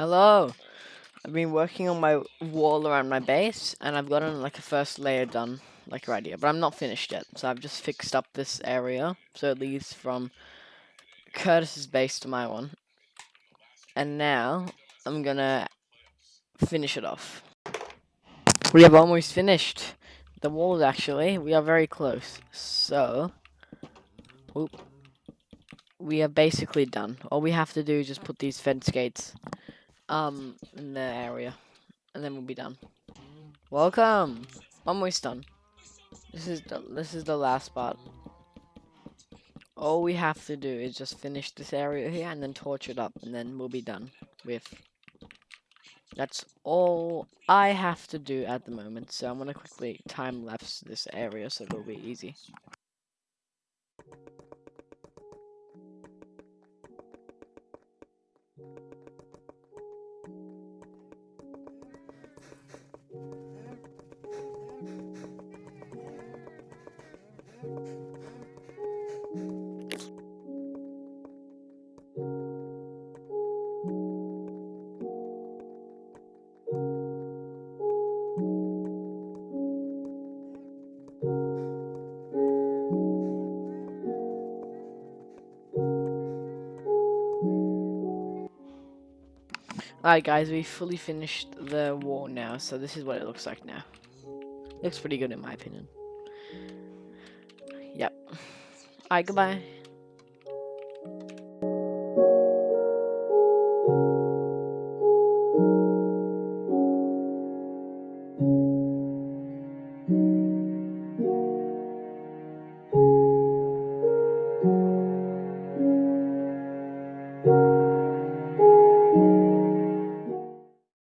Hello. I've been working on my wall around my base, and I've gotten like a first layer done, like right here. But I'm not finished yet, so I've just fixed up this area, so it leads from Curtis's base to my one. And now I'm gonna finish it off. We have almost finished the walls. Actually, we are very close. So, whoop, we are basically done. All we have to do is just put these fence gates um in the area and then we'll be done. Welcome! Almost done this is the this is the last spot. all we have to do is just finish this area here and then torch it up and then we'll be done with. That's all I have to do at the moment so I'm gonna quickly time lapse this area so it'll be easy Alright guys, we fully finished the wall now, so this is what it looks like now. Looks pretty good in my opinion. Yep. Alright, goodbye.